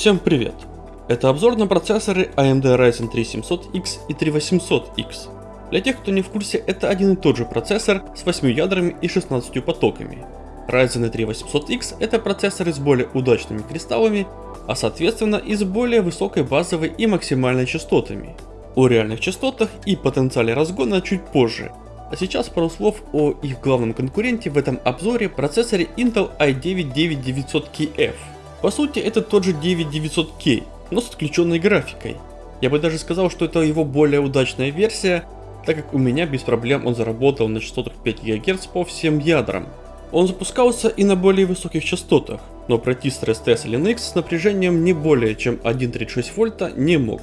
Всем привет! Это обзор на процессоры AMD Ryzen 3 700X и 3800X. Для тех, кто не в курсе, это один и тот же процессор с 8 ядрами и 16 потоками. Ryzen 3 800X это процессоры с более удачными кристаллами, а соответственно и с более высокой базовой и максимальной частотами. О реальных частотах и потенциале разгона чуть позже, а сейчас пару слов о их главном конкуренте в этом обзоре процессоре Intel i9 9900KF. По сути это тот же 9900K, но с отключенной графикой. Я бы даже сказал, что это его более удачная версия, так как у меня без проблем он заработал на частотах 5 ГГц по всем ядрам. Он запускался и на более высоких частотах, но пройти стресс-тест Linux с напряжением не более чем 1.36 вольта не мог.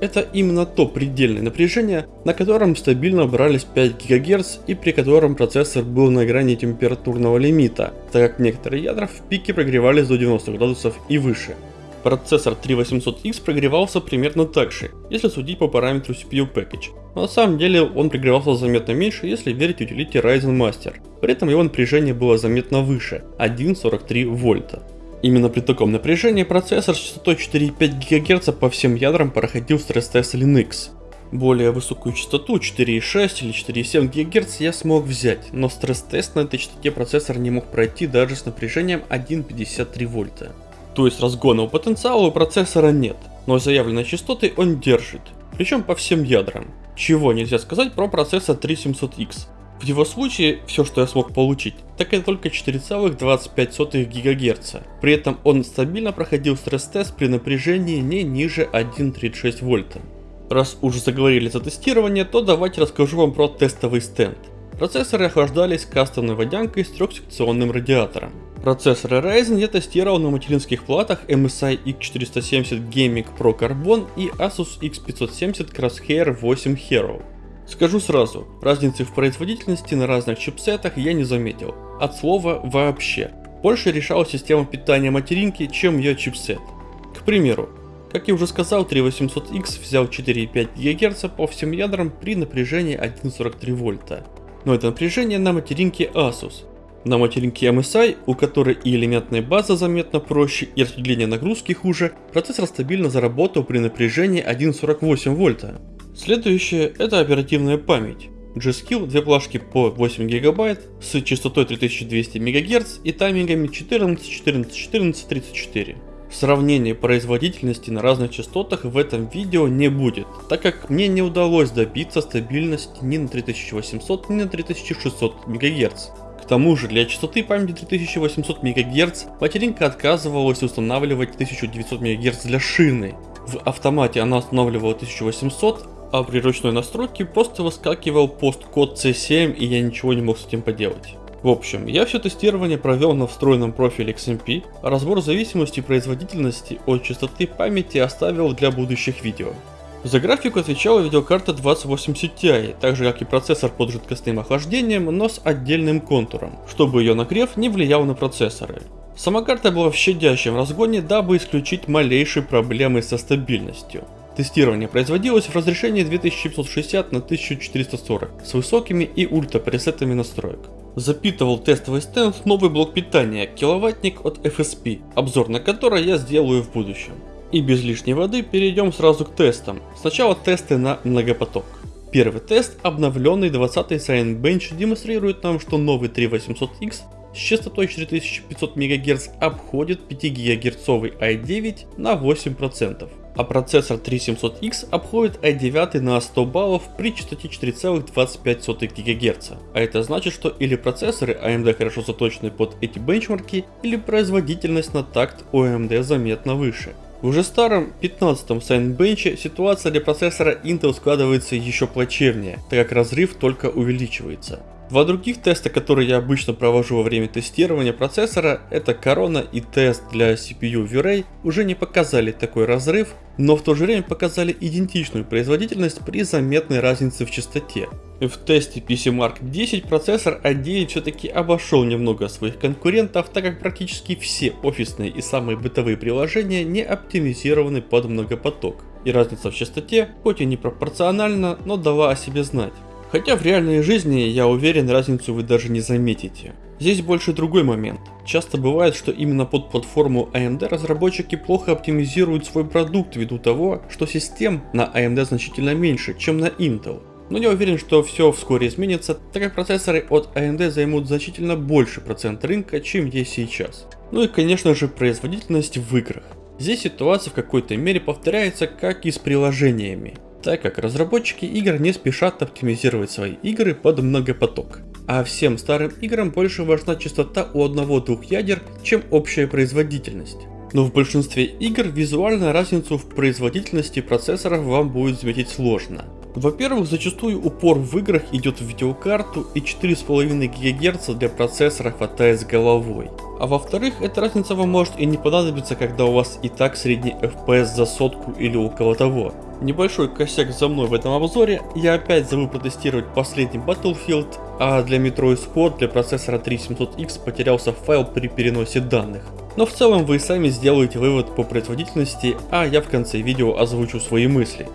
Это именно то предельное напряжение, на котором стабильно брались 5 ГГц и при котором процессор был на грани температурного лимита, так как некоторые ядра в пике прогревались до 90 градусов и выше. Процессор 3800X прогревался примерно так же, если судить по параметру CPU Package, но на самом деле он прогревался заметно меньше, если верить утилите Ryzen Master. При этом его напряжение было заметно выше, 1.43 вольта. Именно при таком напряжении процессор с частотой 4,5 ГГц по всем ядрам проходил стресс-тест Linux. Более высокую частоту 4,6 или 4,7 ГГц я смог взять, но стресс-тест на этой частоте процессор не мог пройти даже с напряжением 1,53 вольта. То есть разгонного потенциала у процессора нет, но заявленные частоты он держит, причем по всем ядрам. Чего нельзя сказать про процессор 3700X. В его случае, все что я смог получить, так это только 4,25 ГГц. При этом он стабильно проходил стресс-тест при напряжении не ниже 1,36 вольта. Раз уже заговорили за тестирование, то давайте расскажу вам про тестовый стенд. Процессоры охлаждались кастомной водянкой с трехсекционным радиатором. Процессоры Ryzen я тестировал на материнских платах MSI X470 Gaming Pro Carbon и Asus X570 Crosshair 8 Hero. Скажу сразу, разницы в производительности на разных чипсетах я не заметил. От слова вообще. Больше решала система питания материнки, чем ее чипсет. К примеру, как я уже сказал, 3800X взял 4,5 ГГц по всем ядрам при напряжении 1,43 вольта. Но это напряжение на материнке Asus. На материнке MSI, у которой и элементная база заметно проще, и распределение нагрузки хуже, процессор стабильно заработал при напряжении 1,48 вольта. Следующее это оперативная память. G-Skill, две плашки по 8 ГБ с частотой 3200 МГц и таймингами 14, 14, 14, 34. Сравнения производительности на разных частотах в этом видео не будет, так как мне не удалось добиться стабильности ни на 3800, ни на 3600 МГц. К тому же для частоты памяти 3800 МГц материнка отказывалась устанавливать 1900 МГц для шины. В автомате она устанавливала 1800, а при ручной настройке просто выскакивал посткод C7 и я ничего не мог с этим поделать. В общем, я все тестирование провел на встроенном профиле XMP, а разбор зависимости производительности от частоты памяти оставил для будущих видео. За графику отвечала видеокарта 2080 Ti, так же как и процессор под жидкостным охлаждением, но с отдельным контуром, чтобы ее нагрев не влиял на процессоры. Сама карта была в щадящем разгоне, дабы исключить малейшие проблемы со стабильностью. Тестирование производилось в разрешении 2760 на 1440 с высокими и ультра пресетами настроек. Запитывал тестовый стенд новый блок питания, киловаттник от FSP, обзор на который я сделаю в будущем. И без лишней воды перейдем сразу к тестам. Сначала тесты на многопоток. Первый тест, обновленный 20 Bench, демонстрирует нам, что новый 3800X с частотой 4500 МГц обходит 5 ГГц i9 на 8% а процессор 3700X обходит i9 на 100 баллов при частоте 4,25 ГГц. А это значит, что или процессоры AMD хорошо заточены под эти бенчмарки, или производительность на такт у AMD заметно выше. В уже старом 15-м Cinebench ситуация для процессора Intel складывается еще плачевнее, так как разрыв только увеличивается. Два других теста, которые я обычно провожу во время тестирования процессора, это Corona и тест для CPU V-Ray, уже не показали такой разрыв, но в то же время показали идентичную производительность при заметной разнице в частоте. В тесте PCMark 10 процессор i9 все-таки обошел немного своих конкурентов, так как практически все офисные и самые бытовые приложения не оптимизированы под многопоток. И разница в частоте, хоть и не пропорциональна, но дала о себе знать. Хотя в реальной жизни, я уверен, разницу вы даже не заметите. Здесь больше другой момент. Часто бывает, что именно под платформу AMD разработчики плохо оптимизируют свой продукт ввиду того, что систем на AMD значительно меньше, чем на Intel. Но я уверен, что все вскоре изменится, так как процессоры от AMD займут значительно больше процент рынка, чем есть сейчас. Ну и конечно же производительность в играх. Здесь ситуация в какой-то мере повторяется как и с приложениями, так как разработчики игр не спешат оптимизировать свои игры под многопоток. А всем старым играм больше важна частота у одного-двух ядер, чем общая производительность. Но в большинстве игр визуально разницу в производительности процессоров вам будет заметить сложно. Во-первых, зачастую упор в играх идет в видеокарту и 4,5 ГГц для процессора хватает с головой. А во-вторых, эта разница вам может и не понадобиться, когда у вас и так средний FPS за сотку или около того. Небольшой косяк за мной в этом обзоре, я опять забыл протестировать последний Battlefield, а для Metro Squad для процессора 3700X потерялся файл при переносе данных. Но в целом вы сами сделаете вывод по производительности, а я в конце видео озвучу свои мысли.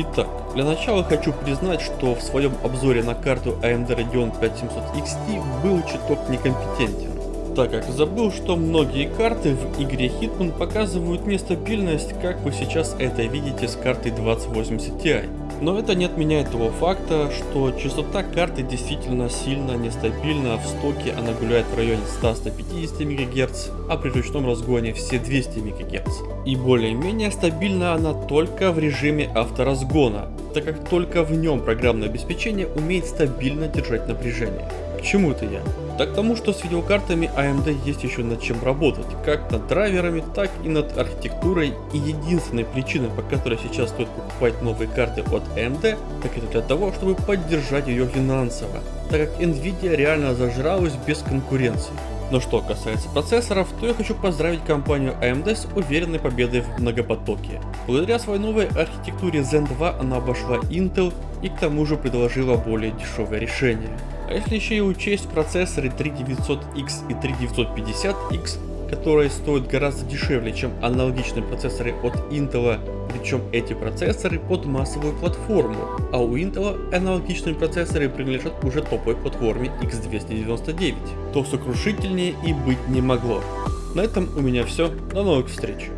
Итак, для начала хочу признать, что в своем обзоре на карту AMD Radeon 5700 XT был чуток некомпетентен так как забыл, что многие карты в игре Hitman показывают нестабильность, как вы сейчас это видите с картой 2080 Ti. Но это не отменяет того факта, что частота карты действительно сильно нестабильна, в стоке она гуляет в районе 100-150 МГц, а при ручном разгоне все 200 МГц. И более-менее стабильна она только в режиме авторазгона, так как только в нем программное обеспечение умеет стабильно держать напряжение. К чему это я? Так тому, что с видеокартами AMD есть еще над чем работать, как над драйверами, так и над архитектурой, и единственной причиной, по которой сейчас стоит покупать новые карты от AMD, так это для того, чтобы поддержать ее финансово, так как Nvidia реально зажралась без конкуренции. Но что касается процессоров, то я хочу поздравить компанию AMD с уверенной победой в многопотоке. Благодаря своей новой архитектуре Zen 2 она обошла Intel и к тому же предложила более дешевое решение. А если еще и учесть процессоры 3900X и 3950X, которые стоят гораздо дешевле, чем аналогичные процессоры от Intel, причем эти процессоры под массовую платформу, а у Intel аналогичные процессоры принадлежат уже топовой платформе X299, то сокрушительнее и быть не могло. На этом у меня все, до новых встреч.